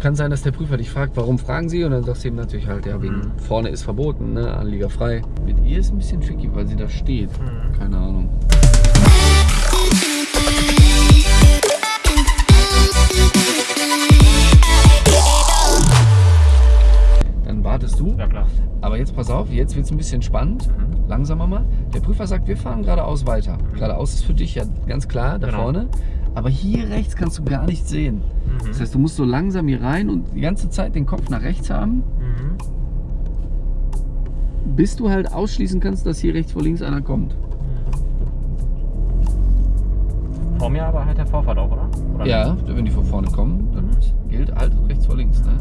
Kann sein, dass der Prüfer dich fragt, warum fragen Sie? Und dann sagst du ihm natürlich halt, ja, wegen Mhm. vorne ist verboten, ne? Anlieger frei. Mit ihr ist ein bisschen tricky, weil sie da steht. Mhm. Keine Ahnung. Dann wartest du. Ja klar. Aber jetzt pass auf, jetzt wird es ein bisschen spannend. Mhm. Langsamer mal. Der Prüfer sagt, wir fahren geradeaus weiter. Geradeaus ist für dich ja ganz klar, da Genau. vorne. Aber hier rechts kannst du gar nichts sehen. Mhm. Das heißt, du musst so langsam hier rein und die ganze Zeit den Kopf nach rechts haben, Mhm. bis du halt ausschließen kannst, dass hier rechts vor links einer kommt. Vor mir aber halt der Vorfahrt auch, oder? oder Ja, wenn die von vorne kommen, dann gilt halt rechts vor links. Ne?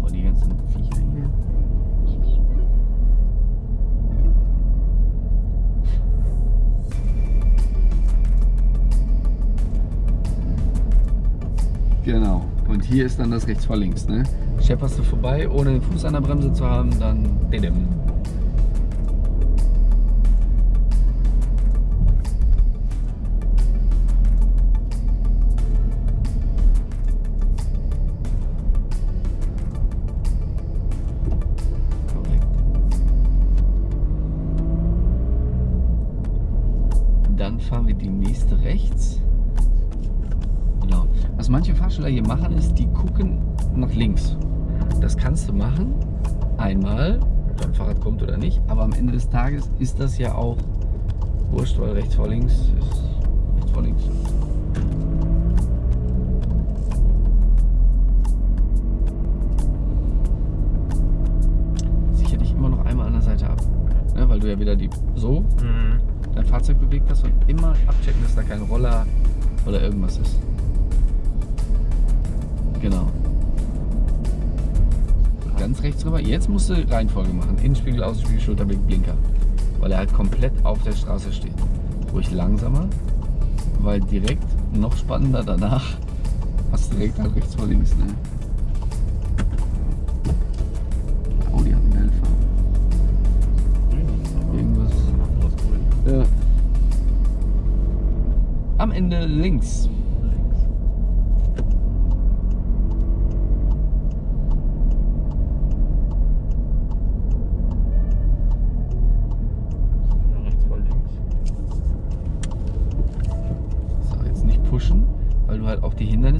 Vor die ganzen hier ist dann das rechts vor links. Ne? Schepperst du vorbei, ohne den Fuß an der Bremse zu haben, dann didim. Des Tages ist das ja auch wurscht, weil rechts vor links ist rechts vor links. Sicher dich immer noch einmal an der Seite ab, ne, weil du ja wieder die so Mhm. dein Fahrzeug bewegt hast und immer abchecken, dass da kein Roller oder irgendwas ist. Genau. Ganz rechts rüber. Jetzt musst du Reihenfolge machen. Innenspiegel, Außenspiegel, Schulterblick, Blinker. Weil er halt komplett auf der Straße steht. Ruhig langsamer, weil direkt noch spannender danach hast du direkt halt rechts vor links. Ne? Oh, die hat eine geile Farbe. Irgendwas. Ja. Am Ende. Links. Ja, rechts vor links. So, jetzt nicht pushen, weil du halt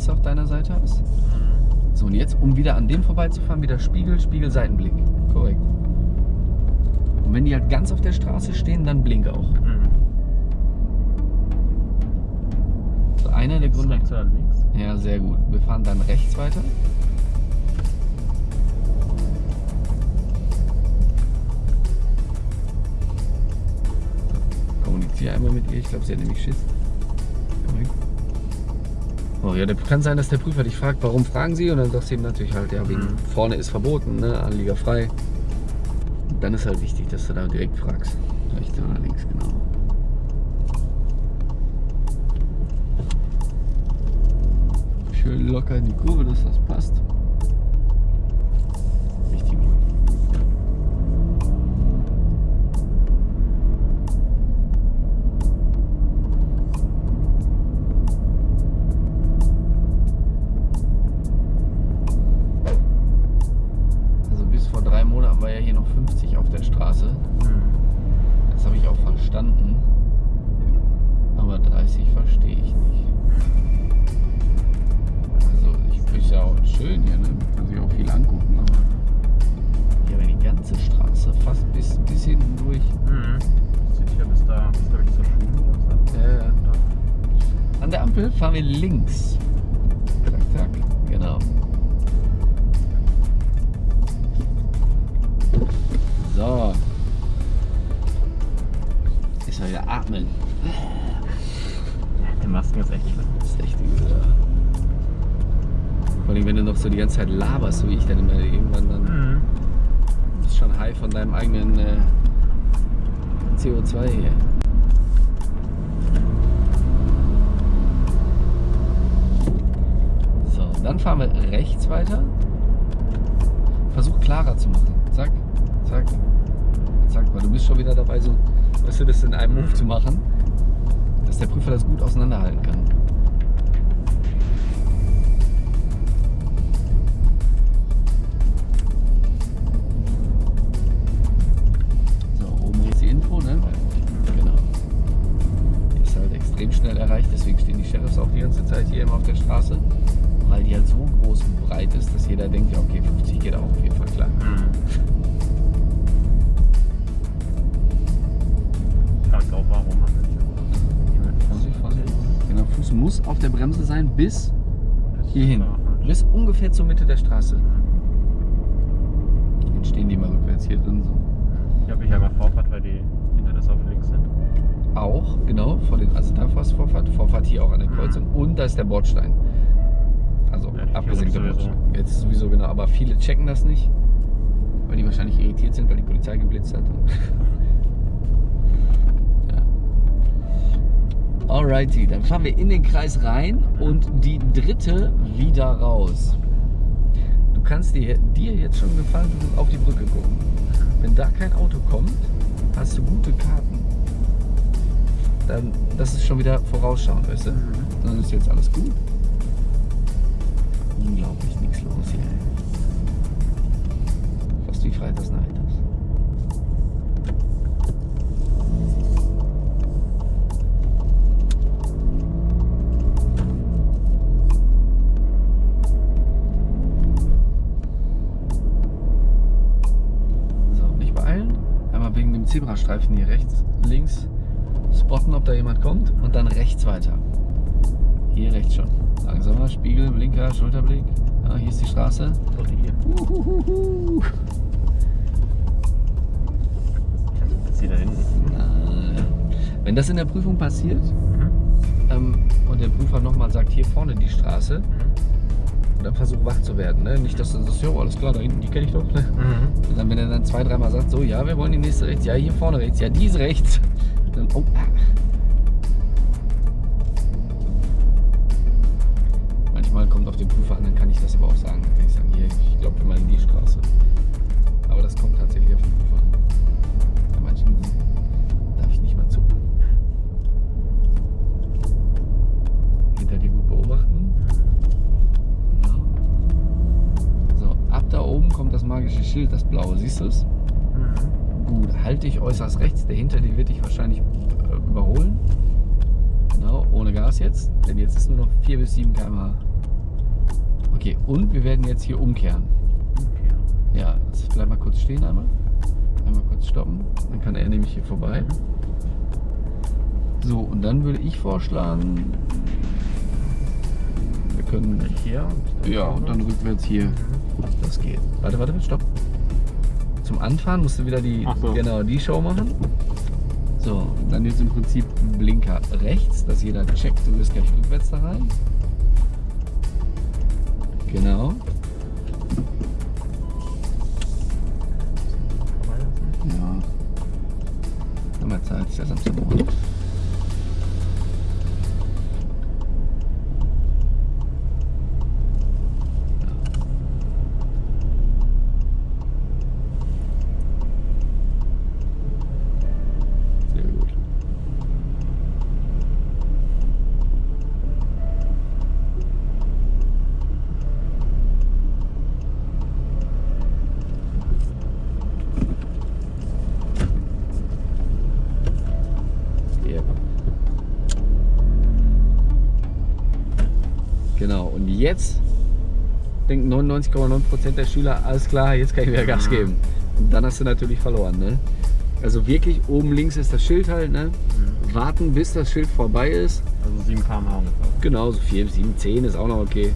Hindernisse auf deiner Seite hast. So, und jetzt, um wieder an dem vorbeizufahren, wieder Spiegel, Spiegel, Seitenblick. Korrekt. Und wenn die halt ganz auf der Straße stehen, dann blink auch. Mhm. So, einer der Gründe. rechts oder links? Ja, sehr gut. Wir fahren dann rechts weiter. Kommuniziere einmal mit ihr. Ich glaube, sie hat nämlich Schiss. Ja, der, kann sein, dass der Prüfer dich fragt, warum fragen Sie? Und dann sagst du ihm natürlich halt, ja, wegen Mhm. vorne ist verboten, ne? Anlieger frei. Und dann ist halt wichtig, dass du da direkt fragst. Rechts oder links, genau. Schön locker in die Kurve, dass das passt. Noch so die ganze Zeit laberst, so wie ich dann immer irgendwann dann Mhm. bist schon high von deinem eigenen äh, CO2 hier. So, dann fahren wir rechts weiter. Versuch klarer zu machen. Zack, zack, zack, weil du bist schon wieder dabei, so, weißt du, das in einem Move zu machen, dass der Prüfer das gut auseinanderhalten kann. Bereich. Deswegen stehen die Sheriffs auch die ganze Zeit hier immer auf der Straße, weil die halt so groß und breit ist, dass jeder denkt, ja okay, 50 geht auch auf jeden Fall klar. Mhm. Fragt auch warum. Genau, Fuß muss auf der Bremse sein bis hierhin. Bis ungefähr zur Mitte der Straße. Mhm. Dann stehen die mal rückwärts hier drin so. Ich habe mich einmal Vorfahrt, weil die auch, genau, vor den, also davor ist Vorfahrt, Vorfahrt hier auch an der Mhm. Kreuzung und da ist der Bordstein. Also Ja, abgesenkter. Bordstein. Jetzt sowieso genau, aber viele checken das nicht, weil die wahrscheinlich irritiert sind, weil die Polizei geblitzt hat. ja. Alrighty, dann fahren wir in den Kreis rein und die dritte wieder raus. Du kannst dir, dir jetzt schon gefallen auf die Brücke gucken. Wenn da kein Auto kommt, hast du gute Karten. Dann, das ist schon wieder vorausschauend, weißt du? Dann ist jetzt alles gut. Unglaublich, nichts los hier. Fast wie Freitagsnacht. So, nicht beeilen. Einmal wegen dem Zebrastreifen hier rechts, links spotten, ob da jemand kommt und dann rechts weiter. Hier rechts schon. Langsamer, Spiegel, Blinker, Schulterblick. Ja, hier ist die Straße. Oder hier. Uhuhuhu. Hier da hinten. Wenn das in der Prüfung passiert Mhm. ähm, und der Prüfer nochmal sagt, hier vorne die Straße, Mhm. dann versuch wach zu werden. Ne? Nicht, dass du sagst, jo, alles klar, da hinten, die kenne ich doch. Ne? Mhm. Und dann, wenn er dann zwei, dreimal sagt, so, ja, wir wollen die nächste rechts, ja, hier vorne rechts, ja, die ist rechts. Dann, oh, auf den Prüfer an, dann kann ich das aber auch sagen. Dann kann ich sagen, hier, ich glaube, wir meinen die Straße. Aber das kommt tatsächlich auf den Prüfer an. Bei manchen darf ich nicht mal zu. Hinter dir gut beobachten. So, ab da oben kommt das magische Schild, das blaue. Siehst du es? Mhm. Gut, halte dich äußerst rechts. Der hinter dir wird dich wahrscheinlich äh, überholen. Genau, ohne Gas jetzt. Denn jetzt ist nur noch 4 bis 7 km/h. Okay, und wir werden jetzt hier umkehren. Okay. Ja, jetzt bleib mal kurz stehen einmal. Einmal kurz stoppen. Dann kann er nämlich hier vorbei. So, und dann würde ich vorschlagen, wir können. Hier. und Ja, und dann rückwärts hier. Mhm. Das geht. Warte, warte, stopp. Zum Anfahren musst du wieder die, so. genau, die Show machen. So, dann jetzt im Prinzip Blinker rechts, dass jeder checkt, du bist gleich rückwärts da rein. Genau. Vorbeilassen. Ja. Haben wir Zeit, ist ja Samstagmorgen. Sehr gut. Yep. Genau, und jetzt denken 99,9% der Schüler, alles klar, jetzt kann ich wieder Gas geben. Und dann hast du natürlich verloren. Ne? Also wirklich, oben links ist das Schild halt. Ne? Mhm. Warten, bis das Schild vorbei ist. Also 7 km/h ungefähr. Genau, so 4, 7, 10 ist auch noch okay.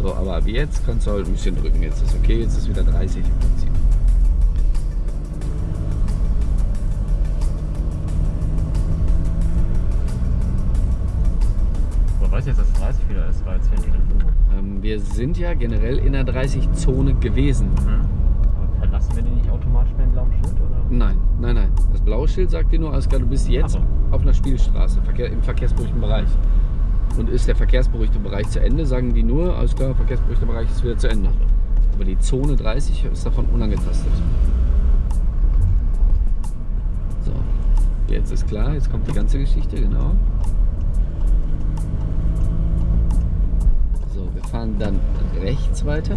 So, aber ab jetzt kannst du halt ein bisschen drücken. Jetzt ist okay, jetzt ist wieder 30 weiß jetzt, dass es 30 wieder ist? War jetzt hier. Ähm, wir sind ja generell in der 30-Zone gewesen. Mhm. Aber verlassen wir den nicht automatisch mit dem blauen Schild? Oder? Nein, nein, nein. Das blaue Schild sagt dir nur, alles klar, du bist jetzt auf einer Spielstraße, im verkehrsberuhigten Bereich. Und ist der verkehrsberuhigte Bereich zu Ende, sagen die nur, alles klar, verkehrsberuhigter Bereich ist wieder zu Ende. Aber die Zone 30 ist davon unangetastet. So, jetzt ist klar, jetzt kommt die ganze Geschichte, genau. Fahren dann rechts weiter.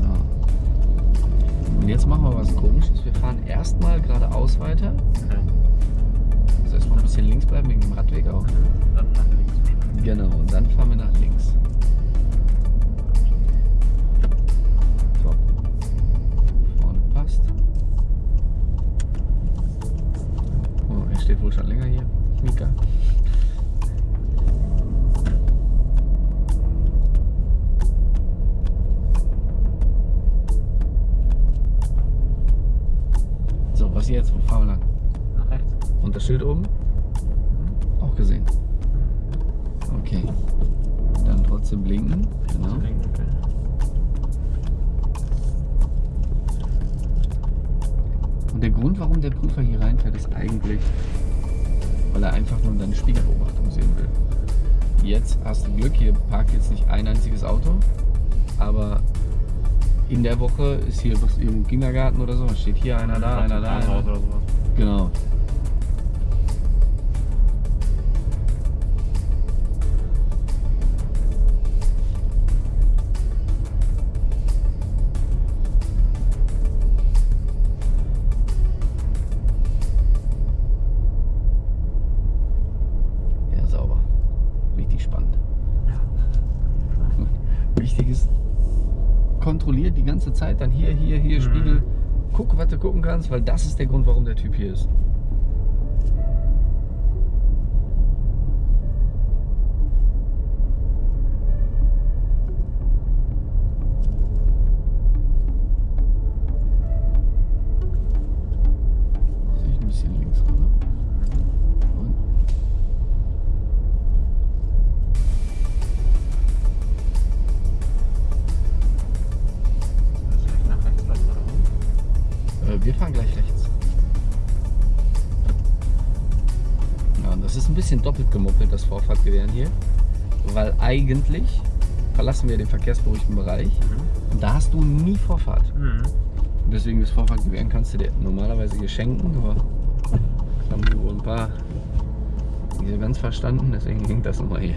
Ja. geradeaus. Wir fahren erstmal geradeaus weiter. Okay. Also erstmal ein bisschen links bleiben wegen dem Radweg auch. Dann nach links. Genau, und dann fahren wir nach links. Steht wohl schon länger hier. Mika. So, was jetzt? Wo fahren wir lang? Nach rechts. Und das Schild oben? Auch gesehen. Okay. Dann trotzdem blinken. Genau. Links, okay. Und der Grund, warum der Prüfer hier reinfährt, ist eigentlich, weil er einfach nur deine Spiegelbeobachtung sehen will. Jetzt hast du Glück, hier parkt jetzt nicht ein einziges Auto, aber in der Woche ist hier was im Kindergarten oder so, steht hier einer da, einer da. Einer. oder sowas. Genau. Kannst, weil das ist der Grund, warum der Typ hier ist. Doppelt gemoppelt, das Vorfahrtgewähren hier. Weil eigentlich verlassen wir den verkehrsberuhigten Bereich Mhm. und da hast du nie Vorfahrt. Mhm. Deswegen das Vorfahrtgewähren kannst du dir normalerweise hier schenken, aber haben wir wohl ein paar nicht so ganz verstanden, deswegen hängt das nochmal hier.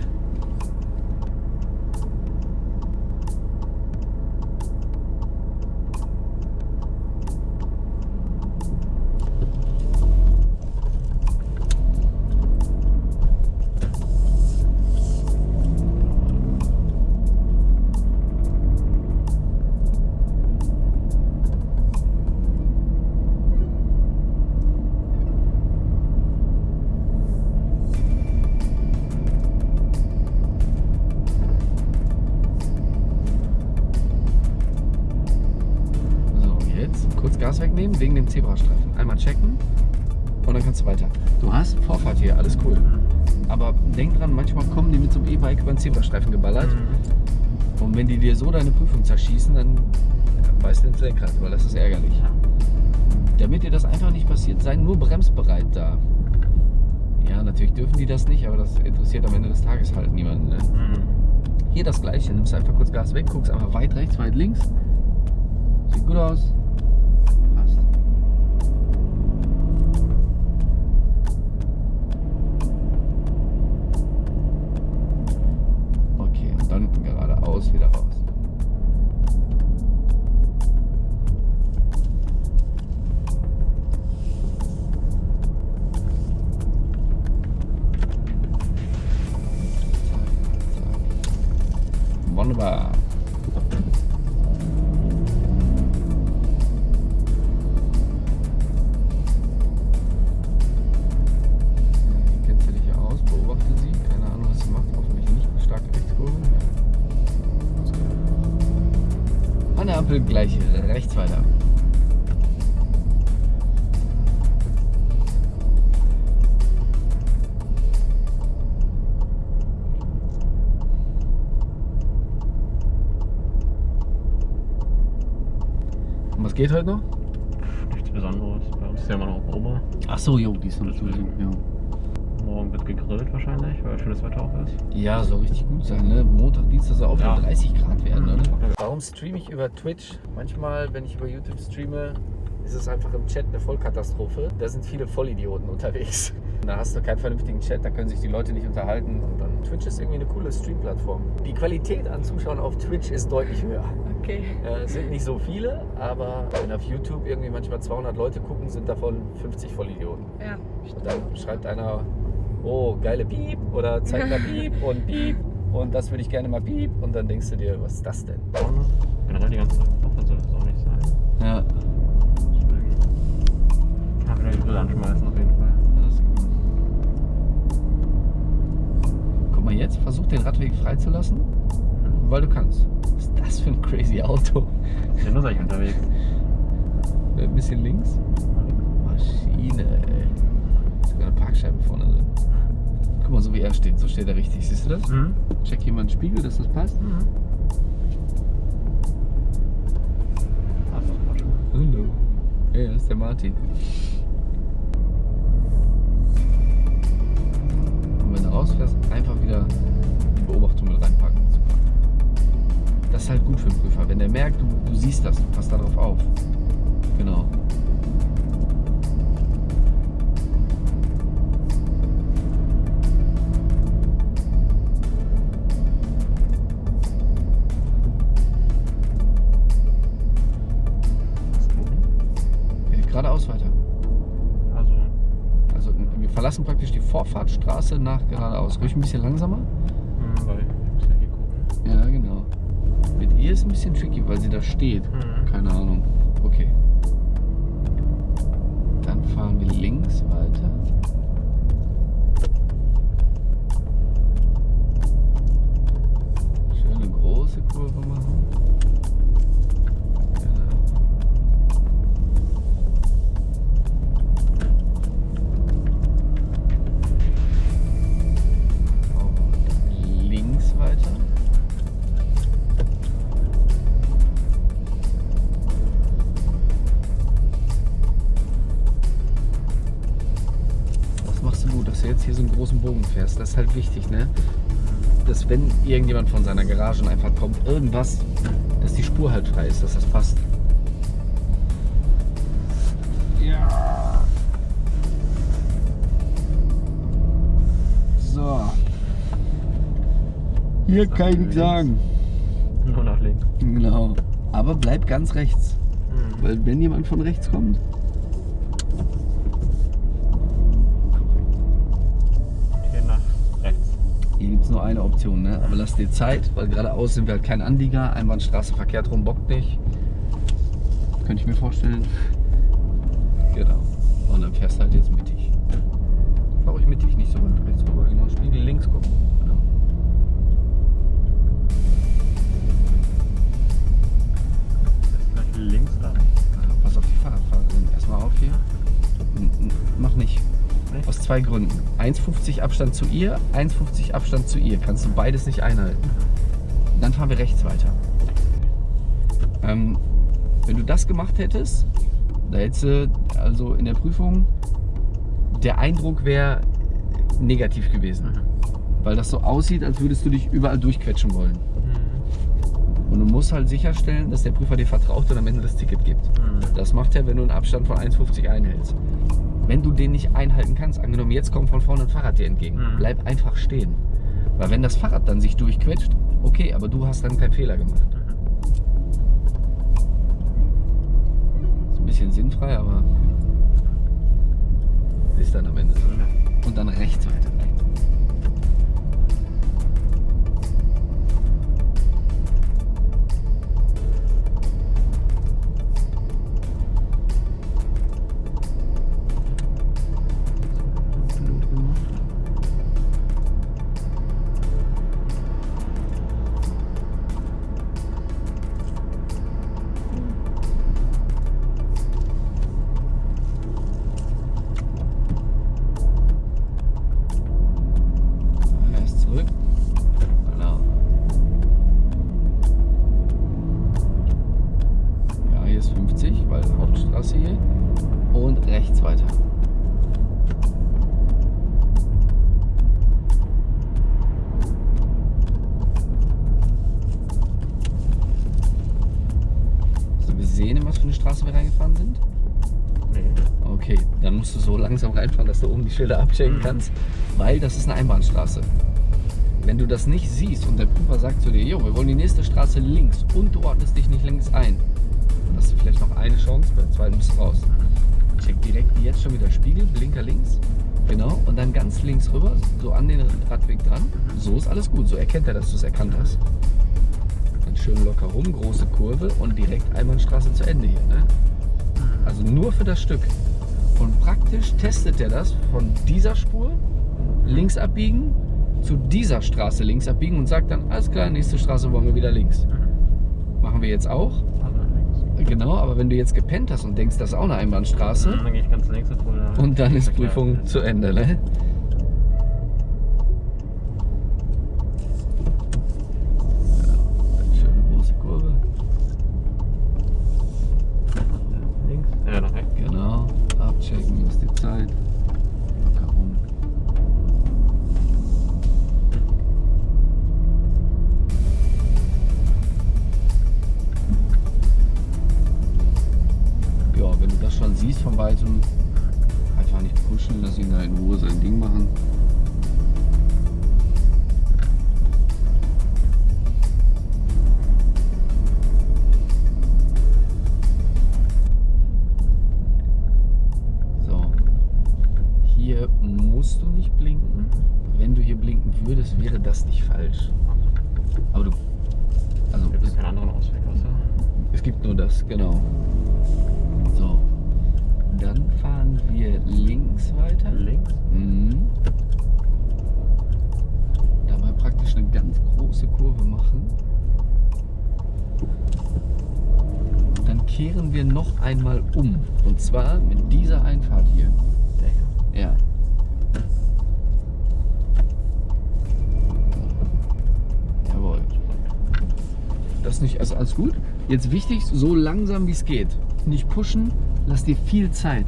Dem Zebrastreifen. Einmal checken und dann kannst du weiter. Du hast Vorfahrt hier, alles cool. Aber denk dran, manchmal kommen die mit so einem E-Bike über den Zebrastreifen geballert. Mhm. Und wenn die dir so deine Prüfung zerschießen, dann weißt du ins Lenkrad, weil das ist ärgerlich. Damit dir das einfach nicht passiert, sei nur bremsbereit da. Ja, natürlich dürfen die das nicht, aber das interessiert am Ende des Tages halt niemanden. Ne? Mhm. Hier das gleiche, nimmst einfach kurz Gas weg, guckst einfach weit rechts, weit links. Sieht gut aus. Passt. Okay, und dann geradeaus wieder raus. Wunderbar. Was geht heute noch? Nichts Besonderes. Bei uns ist ja immer noch Oma. Ach so, jo, die ist noch zu. Ja. Morgen wird gegrillt wahrscheinlich, weil schönes Wetter auch ist. Ja, soll richtig gut sein, ne? Montag, Dienstag soll auch Ja. 30 Grad werden, Mhm. Warum streame ich über Twitch? Manchmal, wenn ich über YouTube streame, ist es einfach im Chat eine Vollkatastrophe. Da sind viele Vollidioten unterwegs. Da hast du keinen vernünftigen Chat, da können sich die Leute nicht unterhalten. Und dann Twitch ist irgendwie eine coole Stream-Plattform. Die Qualität an Zuschauern auf Twitch ist deutlich höher. Okay. Ja, es sind nicht so viele, aber wenn auf YouTube irgendwie manchmal 200 Leute gucken, sind davon 50 Vollidioten. Ja. Und dann schreibt einer, oh, geile Piep oder zeigt da Piep und Piep und das würde ich gerne mal Piep und dann denkst du dir, was ist das denn? Generell die ganze Woche soll das auch nicht sein. Ja. Kann wieder die Grill anschmeißen auf jeden Fall. alles gut. Guck mal jetzt, versuch den Radweg freizulassen, weil du kannst. Was ist das für ein crazy Auto? Ist ja nur solch unterwegs. Ein bisschen links. Maschine, ey. Sogar eine Parkscheibe vorne drin. Guck mal, so wie er steht, so steht er richtig. Siehst du das? Mhm. Check hier mal einen Spiegel, dass das passt. Mhm. Hallo. Ja, das ist der Martin. Ist halt gut für den Prüfer. Wenn der merkt, du, du siehst das, du passt darauf auf. Genau. Geradeaus weiter. Also, Also wir verlassen praktisch die Vorfahrtstraße nach geradeaus. Ruhig ein bisschen langsamer. mhm, weil ich muss ja hier gucken. Ja, genau. Mit ihr ist ein bisschen tricky, weil sie da steht. Mhm. Keine Ahnung. Großen Bogen fährst. Das ist halt wichtig, ne? Dass wenn irgendjemand von seiner Garage einfach kommt, irgendwas, dass die Spur halt frei ist, dass das passt. Ja. So. Hier kann ich nichts sagen. Nur nach links. Genau. Aber bleib ganz rechts. Mhm. Weil wenn jemand von rechts kommt, es nur eine Option, ne? aber lass dir Zeit, weil geradeaus sind wir halt kein Anlieger. Einbahnstraße verkehrt rum bockt nicht. Könnte ich mir vorstellen. Genau. Und dann fährst du halt jetzt mittig. Fahr ruhig mittig, nicht so weit rechts rüber. Genau, Spiegel links gucken. Genau. Links da. Pass auf die Fahrradfahrerin. Erstmal auf hier. N- Mach nicht. Nicht? Aus zwei Gründen. 1,50 Abstand zu ihr, 1,50 Abstand zu ihr. Kannst du beides nicht einhalten. Dann fahren wir rechts weiter. Ähm, wenn du das gemacht hättest, da hättest du also in der Prüfung, der Eindruck wäre negativ gewesen. Mhm. Weil das so aussieht, als würdest du dich überall durchquetschen wollen. Mhm. Und du musst halt sicherstellen, dass der Prüfer dir vertraut und am Ende das Ticket gibt. Mhm. Das macht er, wenn du einen Abstand von 1,50 einhältst. Wenn du den nicht einhalten kannst, angenommen jetzt kommt von vorne ein Fahrrad dir entgegen, Mhm. bleib einfach stehen. Weil wenn das Fahrrad dann sich durchquetscht, okay, aber du hast dann keinen Fehler gemacht. Mhm. Ist ein bisschen sinnfrei, aber ist dann am Ende so. Und dann rechts weiter. Musst du so langsam reinfahren, dass du oben die Schilder abchecken Mhm. kannst, weil das ist eine Einbahnstraße. Wenn du das nicht siehst und der Prüfer sagt zu dir, jo, wir wollen die nächste Straße links und du ordnest dich nicht links ein, dann hast du vielleicht noch eine Chance, beim zweiten bist du raus. Check direkt jetzt schon wieder Spiegel, Blinker links. Genau, und dann ganz links rüber, so an den Radweg dran. So ist alles gut, so erkennt er, dass du es erkannt hast. Dann schön locker rum, große Kurve und direkt Einbahnstraße zu Ende hier. Ne? Also nur für das Stück. Praktisch testet er das von dieser Spur links abbiegen zu dieser Straße links abbiegen und sagt dann, alles klar, nächste Straße wollen wir wieder links. Machen wir jetzt auch. Also. Genau, aber wenn du jetzt gepennt hast und denkst, das ist auch eine Einbahnstraße Dann gehe ich ganz links und dann ist. Prüfung zu Ende. Ne? Würdest, wäre das nicht falsch. Aber du. Also, Gibt es, keinen anderen Ausweg außer. es gibt nur das, genau. So. Dann fahren wir links weiter. Links. Mhm. Dabei praktisch eine ganz große Kurve machen. Dann kehren wir noch einmal um. Und zwar mit dieser Einfahrt hier. Der hier. Ja. Das nicht, also alles gut. Jetzt wichtig, so langsam wie es geht. Nicht pushen, lass dir viel Zeit.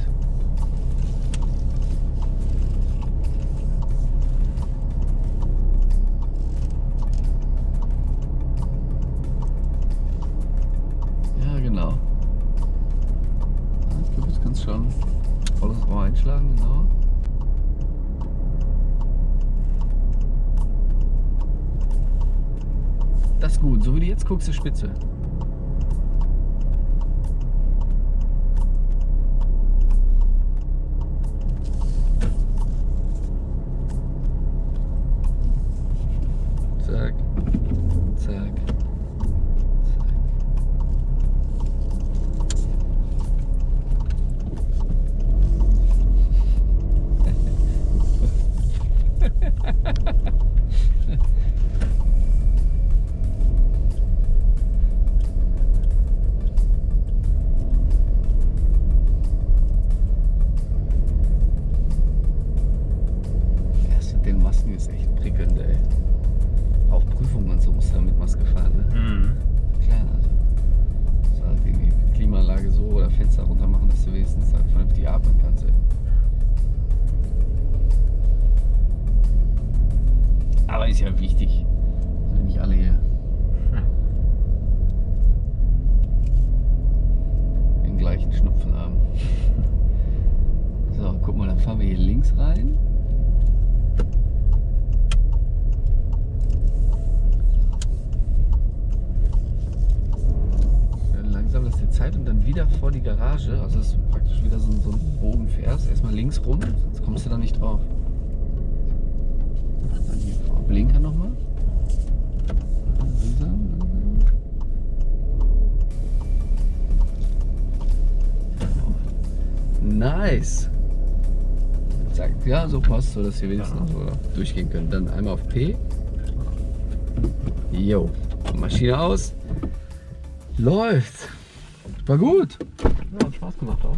Ja, genau. Ja, Ich glaube, jetzt kannst du schon volles Rohr einschlagen, genau. Das ist du guckst, ist spitze. Lass dir Zeit und dann wieder vor die Garage. Also das ist praktisch wieder so, so ein Bogen fährst. Erstmal links rum, sonst kommst du da nicht drauf. Dann hier vor Blinker nochmal. Langsam, langsam. Nice. Zack, ja, so passt, so dass wir wenigstens noch so durchgehen können. Dann einmal auf P. Jo, Maschine aus. Läuft. War gut. Ja, hat Spaß gemacht auch.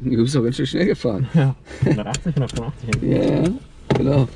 Du bist doch ganz schön schnell gefahren. Ja. 180, 185 Ja, ja, genau.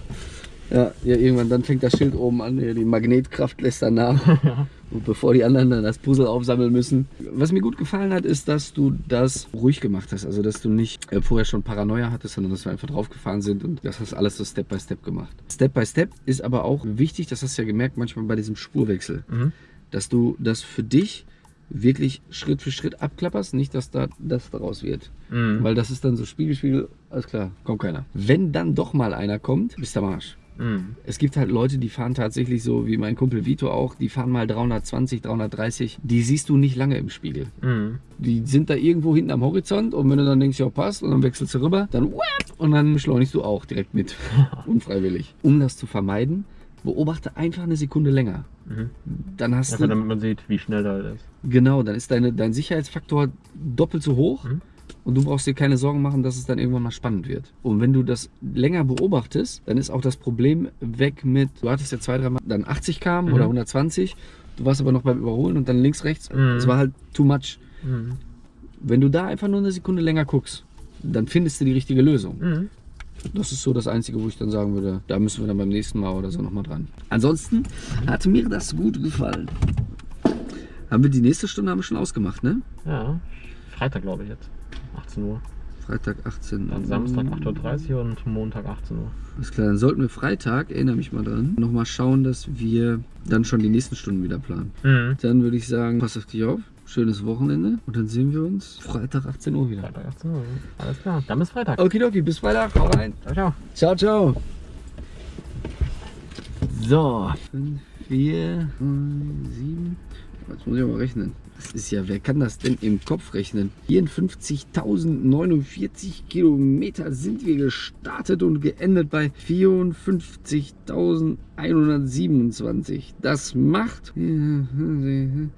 Ja, ja, irgendwann dann fängt das Schild oben an, die Magnetkraft lässt dann nach. Und bevor die anderen dann das Puzzle aufsammeln müssen. Was mir gut gefallen hat, ist, dass du das ruhig gemacht hast. Also, dass du nicht äh, vorher schon Paranoia hattest, sondern dass wir einfach draufgefahren sind und das hast alles so Step by Step gemacht. Step by Step ist aber auch wichtig, das hast du ja gemerkt manchmal bei diesem Spurwechsel, Mhm. dass du das für dich wirklich Schritt für Schritt abklapperst, nicht, dass da das daraus wird. Mhm. Weil das ist dann so Spiegel, Spiegel, alles klar, kommt keiner. Wenn dann doch mal einer kommt, bist du am Arsch. Mhm. Es gibt halt Leute, die fahren tatsächlich so, wie mein Kumpel Vito auch, die fahren mal 320, 330. Die siehst du nicht lange im Spiegel. Mhm. Die sind da irgendwo hinten am Horizont und wenn du dann denkst, ja passt und dann wechselst du rüber, dann und dann beschleunigst du auch direkt mit. Unfreiwillig. Um das zu vermeiden, beobachte einfach eine Sekunde länger. Mhm. Dann hast Einfach du, damit man sieht, wie schnell da ist. genau, dann ist deine, dein Sicherheitsfaktor doppelt so hoch Mhm. und du brauchst dir keine Sorgen machen, dass es dann irgendwann mal spannend wird. Und wenn du das länger beobachtest, dann ist auch das Problem weg mit, du hattest ja zwei, dreimal dann 80 km Mhm. oder 120, du warst aber noch beim Überholen und dann links, rechts, Mhm. es war halt too much. Mhm. Wenn du da einfach nur eine Sekunde länger guckst, dann findest du die richtige Lösung. Mhm. Das ist so das Einzige, wo ich dann sagen würde, da müssen wir dann beim nächsten Mal oder so nochmal dran. Ansonsten hat mir das gut gefallen. Haben wir die nächste Stunde haben wir schon ausgemacht, ne? Ja. Freitag glaube ich jetzt. 18 Uhr. Freitag 18 Dann Samstag 8.30 Uhr und Montag 18 Uhr. Alles klar, dann sollten wir Freitag, erinnere mich mal dran, nochmal schauen, dass wir dann schon die nächsten Stunden wieder planen. Mhm. Dann würde ich sagen, pass auf dich auf, schönes Wochenende und dann sehen wir uns Freitag 18 Uhr wieder. Freitag 18 Uhr. Alles klar. Dann bis Freitag. Okidoki, bis Freitag, hau rein. Ciao, ciao. Ciao, ciao. So. 5, 4, 7. Jetzt muss ich aber rechnen. Das ist ja, wer kann das denn im Kopf rechnen? 54.049 Kilometer sind wir gestartet und geendet bei 54.127. Das macht,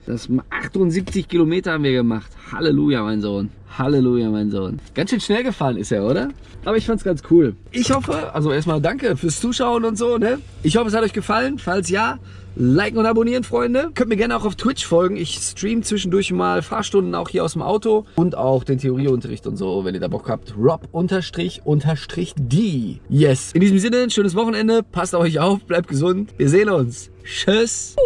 das macht 78 Kilometer haben wir gemacht. Halleluja, mein Sohn. Halleluja, mein Sohn. Ganz schön schnell gefahren ist er, oder? Aber ich fand's ganz cool. Ich hoffe, also erstmal danke fürs Zuschauen und so, ne? Ich hoffe, es hat euch gefallen. Falls ja, liken und abonnieren, Freunde. Könnt mir gerne auch auf Twitch folgen. Ich stream zwischendurch mal Fahrstunden auch hier aus dem Auto und auch den Theorieunterricht und so, wenn ihr da Bock habt. Rob unterstrich unterstrich D. Yes. In diesem Sinne, schönes Wochenende. Passt auf euch auf, bleibt gesund. Wir sehen uns. Tschüss.